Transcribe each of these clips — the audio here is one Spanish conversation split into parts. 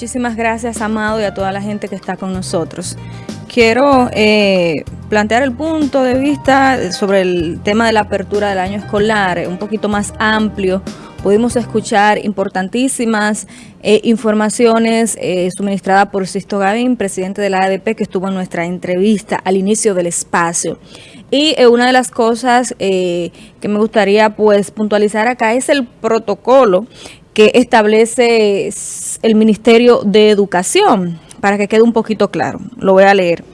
Muchísimas gracias, Amado, y a toda la gente que está con nosotros. Quiero eh, plantear el punto de vista sobre el tema de la apertura del año escolar, un poquito más amplio. Pudimos escuchar importantísimas eh, informaciones eh, suministradas por Sisto Gavín, presidente de la ADP, que estuvo en nuestra entrevista al inicio del espacio. Y una de las cosas que me gustaría pues puntualizar acá es el protocolo que establece el Ministerio de Educación, para que quede un poquito claro, lo voy a leer,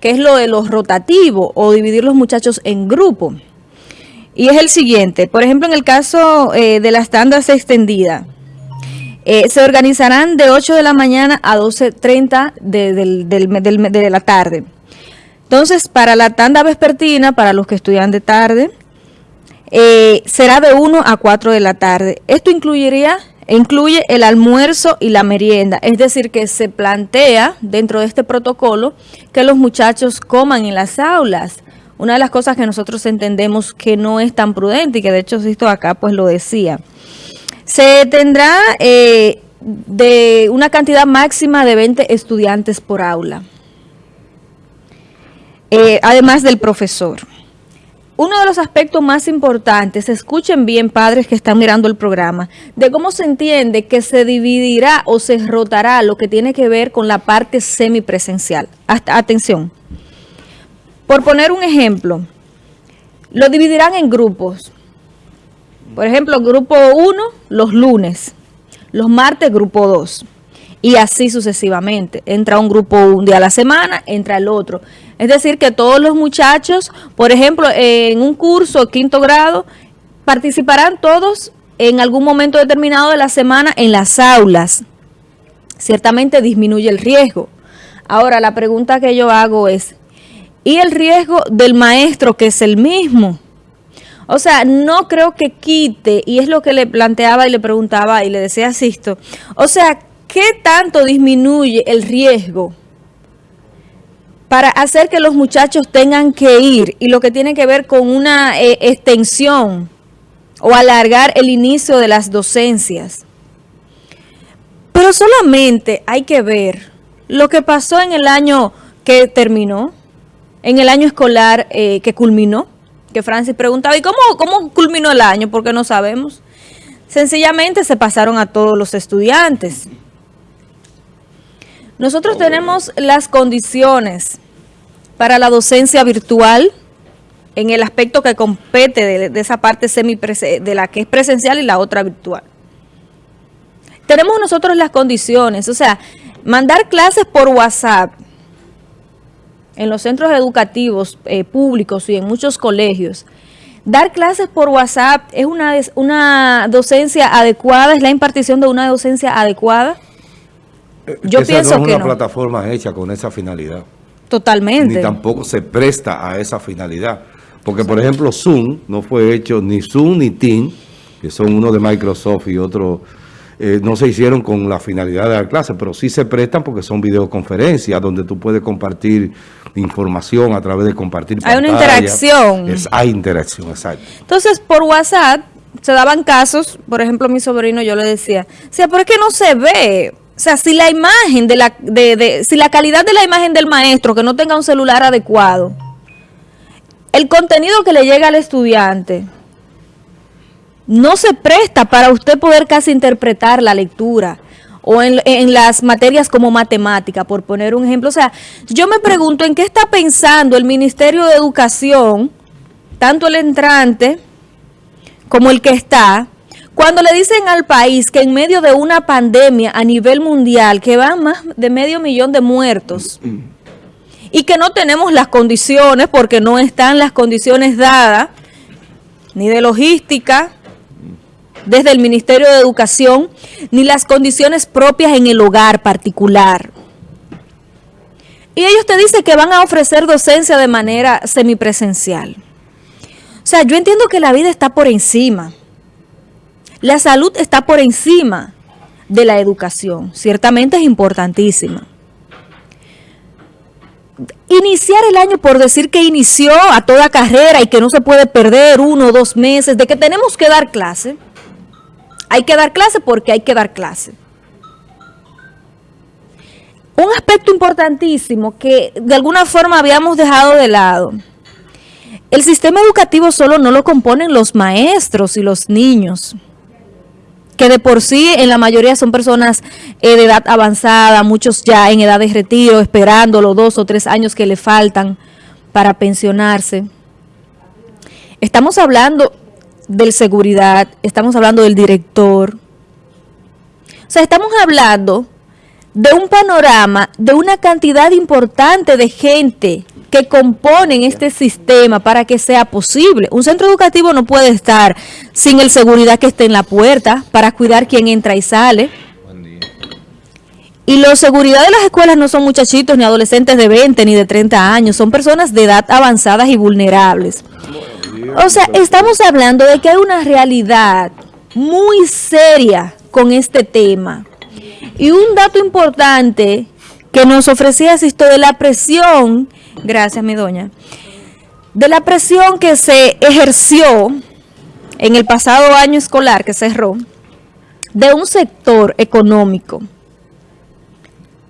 que es lo de los rotativos o dividir los muchachos en grupos. Y es el siguiente, por ejemplo, en el caso eh, de las tandas extendidas, eh, se organizarán de 8 de la mañana a 12.30 de, de la tarde. Entonces, para la tanda vespertina, para los que estudian de tarde, eh, será de 1 a 4 de la tarde. Esto incluiría incluye el almuerzo y la merienda, es decir, que se plantea dentro de este protocolo que los muchachos coman en las aulas. Una de las cosas que nosotros entendemos que no es tan prudente y que de hecho esto acá pues lo decía. Se tendrá eh, de una cantidad máxima de 20 estudiantes por aula, eh, además del profesor. Uno de los aspectos más importantes, escuchen bien padres que están mirando el programa, de cómo se entiende que se dividirá o se rotará lo que tiene que ver con la parte semipresencial. Hasta, atención. Por poner un ejemplo, lo dividirán en grupos. Por ejemplo, grupo 1 los lunes, los martes grupo 2 y así sucesivamente. Entra un grupo un día a la semana, entra el otro. Es decir, que todos los muchachos, por ejemplo, en un curso quinto grado, participarán todos en algún momento determinado de la semana en las aulas. Ciertamente disminuye el riesgo. Ahora, la pregunta que yo hago es, ¿y el riesgo del maestro que es el mismo? O sea, no creo que quite, y es lo que le planteaba y le preguntaba y le decía a Sisto, o sea, ¿qué tanto disminuye el riesgo para hacer que los muchachos tengan que ir y lo que tiene que ver con una eh, extensión o alargar el inicio de las docencias? Pero solamente hay que ver lo que pasó en el año que terminó, en el año escolar eh, que culminó, que Francis preguntaba, ¿y cómo, cómo culminó el año? Porque no sabemos. Sencillamente se pasaron a todos los estudiantes. Nosotros tenemos las condiciones para la docencia virtual en el aspecto que compete de, esa parte semi de la que es presencial y la otra virtual. Tenemos nosotros las condiciones, o sea, mandar clases por WhatsApp en los centros educativos eh, públicos y en muchos colegios, dar clases por WhatsApp es una, una docencia adecuada, es la impartición de una docencia adecuada. Yo pienso no es una plataforma hecha con esa finalidad. Totalmente. Ni tampoco se presta a esa finalidad. Porque, por ejemplo, Zoom no fue hecho ni Zoom ni Team, que son uno de Microsoft y otro, eh, no se hicieron con la finalidad de dar clase, pero sí se prestan porque son videoconferencias donde tú puedes compartir información a través de compartir Hay una interacción. Es, hay interacción, exacto. Entonces, por WhatsApp se daban casos, por ejemplo, mi sobrino yo le decía, o sea, ¿por qué no se ve? O sea, si la imagen de la, de, si la calidad de la imagen del maestro, que no tenga un celular adecuado, el contenido que le llega al estudiante no se presta para usted poder casi interpretar la lectura o en, en, las materias como matemática, por poner un ejemplo. O sea, yo me pregunto en qué está pensando el Ministerio de Educación, tanto el entrante como el que está, cuando le dicen al país que en medio de una pandemia a nivel mundial, que van más de medio millón de muertos, y que no tenemos las condiciones, porque no están las condiciones dadas, ni de logística, desde el Ministerio de Educación, ni las condiciones propias en el hogar particular. Y ellos te dicen que van a ofrecer docencia de manera semipresencial. O sea, yo entiendo que la vida está por encima. La salud está por encima de la educación. Ciertamente es importantísima. Iniciar el año por decir que inició a toda carrera y que no se puede perder uno o dos meses, de que tenemos que dar clase. Hay que dar clase porque hay que dar clase. un aspecto importantísimo que de alguna forma habíamos dejado de lado. El sistema educativo solo no lo componen los maestros y los niños, que de por sí en la mayoría son personas eh, de edad avanzada, muchos ya en edad de retiro, esperando los dos o tres años que le faltan para pensionarse. Estamos hablando del seguridad, estamos hablando del director. O sea, estamos hablando de un panorama, de una cantidad importante de gente que componen este sistema para que sea posible. Un centro educativo no puede estar sin el seguridad que esté en la puerta para cuidar quién entra y sale. Y la seguridad de las escuelas no son muchachitos ni adolescentes de 20 ni de 30 años, son personas de edad avanzadas y vulnerables. O sea, estamos hablando de que hay una realidad muy seria con este tema. Y un dato importante que nos ofrecía esto de la presión, gracias mi doña, de la presión que se ejerció en el pasado año escolar que cerró, de un sector económico,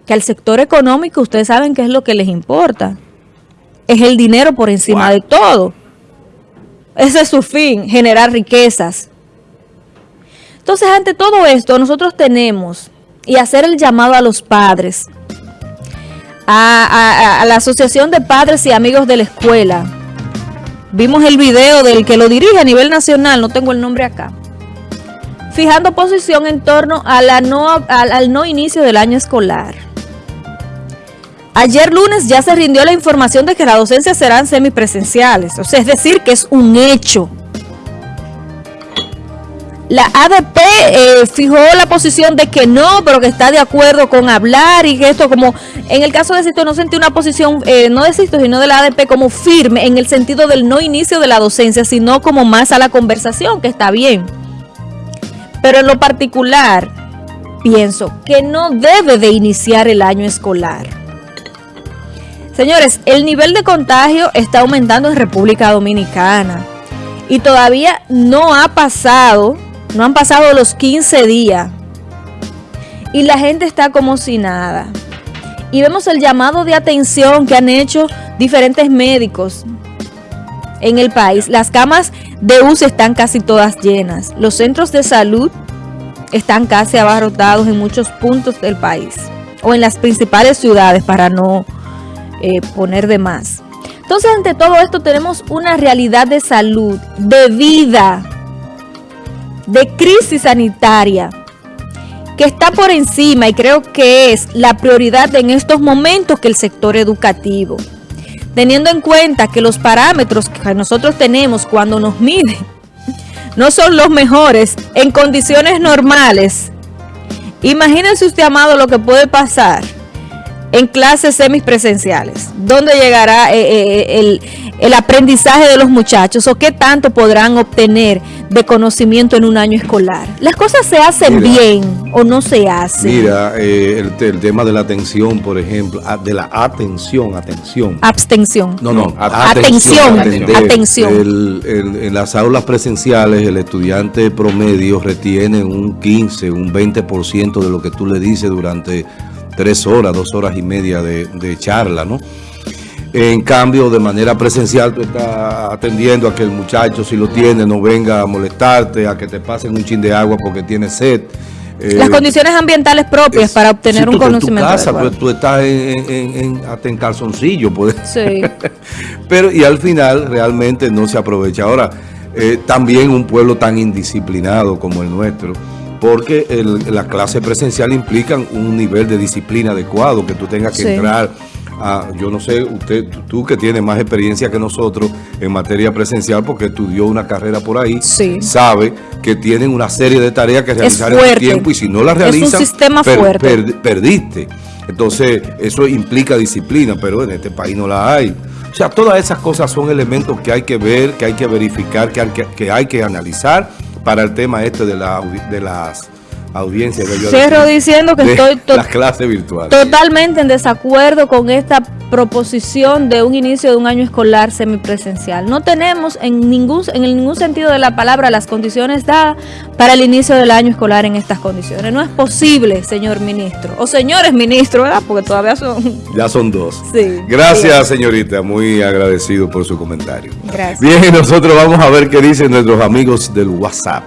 que al sector económico ustedes saben qué es lo que les importa, es el dinero por encima de todo. Ese es su fin, generar riquezas. Entonces, ante todo esto, nosotros tenemos y hacer el llamado a los padres, a, la Asociación de Padres y Amigos de la Escuela. Vimos el video del que lo dirige a nivel nacional, no tengo el nombre acá, fijando posición en torno no, al, al no inicio del año escolar. Ayer lunes ya se rindió la información de que las docencias serán semipresenciales, o sea, es decir, que es un hecho. La ADP eh, fijó la posición de que no, pero que está de acuerdo con hablar y que esto como, en el caso de Sisto no sentí una posición, eh, no de Sisto, sino de la ADP como firme en el sentido del no inicio de la docencia, sino como más a la conversación, que está bien. Pero en lo particular, pienso que no debe de iniciar el año escolar. Señores, el nivel de contagio está aumentando en República Dominicana y todavía no ha pasado no han pasado los 15 días. Y la gente está como si nada. Y vemos el llamado de atención que han hecho diferentes médicos en el país. Las camas de UCI están casi todas llenas. Los centros de salud están casi abarrotados en muchos puntos del país. O en las principales ciudades para no eh, poner de más. Entonces, ante todo esto tenemos una realidad de salud, de vida, de crisis sanitaria que está por encima y creo que es la prioridad en estos momentos que el sector educativo. Teniendo en cuenta que los parámetros que nosotros tenemos cuando nos miden no son los mejores en condiciones normales. Imagínense usted, amado, lo que puede pasar en clases semipresenciales. ¿Dónde llegará eh, eh, el, el aprendizaje de los muchachos o qué tanto podrán obtener de conocimiento en un año escolar. ¿Las cosas se hacen bien o no se hacen? Mira, eh, el, tema de la atención, por ejemplo, ah, de la atención, atención. Abstención. No, no, atención. Atención. en las aulas presenciales, el estudiante promedio retiene un 15, un 20% de lo que tú le dices durante tres horas, dos horas y media de, de charla, ¿no? En cambio, de manera presencial, tú estás atendiendo a que el muchacho, si lo tiene, no venga a molestarte, a que te pasen un chin de agua porque tiene sed. Las eh, condiciones ambientales propias para obtener un conocimiento. En tu casa, pues, tú estás en, hasta en calzoncillo. Pues. Sí. Pero, y al final, realmente no se aprovecha. Ahora, eh, también un pueblo tan indisciplinado como el nuestro, porque la clase presencial implican un nivel de disciplina adecuado, que tú tengas que entrar yo no sé, usted, tú que tienes más experiencia que nosotros en materia presencial porque estudió una carrera por ahí, sabe que tienen una serie de tareas que realizar en el tiempo y si no las realizan, perdiste. Entonces, eso implica disciplina, pero en este país no la hay. O sea, todas esas cosas son elementos que hay que ver, que hay que verificar, que hay que, que, hay que analizar para el tema este de, la, de las audiencia. debió Cierro decir, diciendo que estoy to- las clases virtuales. totalmente en desacuerdo con esta proposición de un inicio de un año escolar semipresencial. No tenemos en ningún, en ningún sentido de la palabra las condiciones dadas para el inicio del año escolar en estas condiciones. No es posible, señor ministro, o señores ministros, ¿verdad? Porque todavía son... Ya son dos. Sí. Gracias, señorita. Muy agradecido por su comentario. Gracias. Bien, nosotros vamos a ver qué dicen nuestros amigos del WhatsApp.